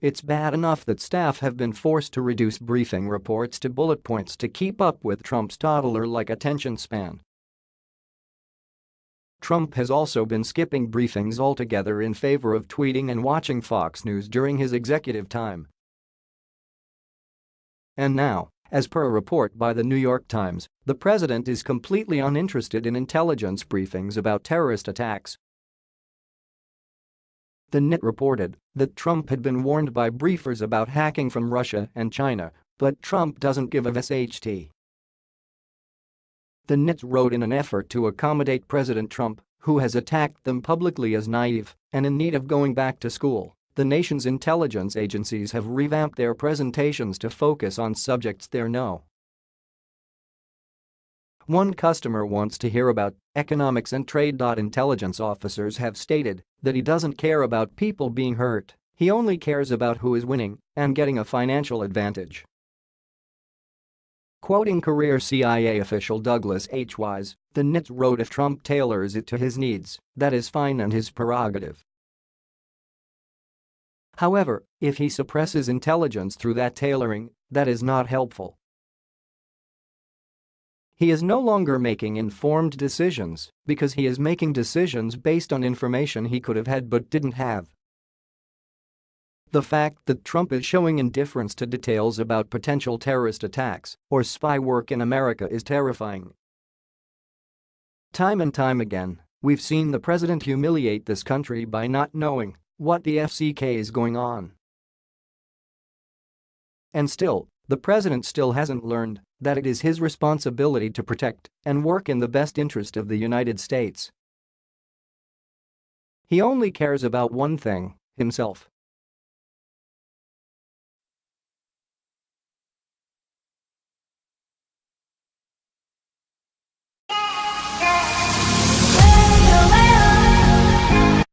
It's bad enough that staff have been forced to reduce briefing reports to bullet points to keep up with Trump's toddler-like attention span. Trump has also been skipping briefings altogether in favor of tweeting and watching Fox News during his executive time. And now, as per a report by the New York Times, the president is completely uninterested in intelligence briefings about terrorist attacks the NYT reported that Trump had been warned by briefers about hacking from Russia and China, but Trump doesn't give a SHT. The NYT wrote in an effort to accommodate President Trump, who has attacked them publicly as naive and in need of going back to school, the nation's intelligence agencies have revamped their presentations to focus on subjects they know one customer wants to hear about economics and trade. Intelligence officers have stated that he doesn't care about people being hurt, he only cares about who is winning and getting a financial advantage. Quoting career CIA official Douglas H. Wise, the NITS wrote if Trump tailors it to his needs, that is fine and his prerogative. However, if he suppresses intelligence through that tailoring, that is not helpful. He is no longer making informed decisions because he is making decisions based on information he could have had but didn't have. The fact that Trump is showing indifference to details about potential terrorist attacks or spy work in America is terrifying. Time and time again, we've seen the president humiliate this country by not knowing what the FCK is going on. And still, the president still hasn't learned that it is his responsibility to protect and work in the best interest of the United States. He only cares about one thing, himself.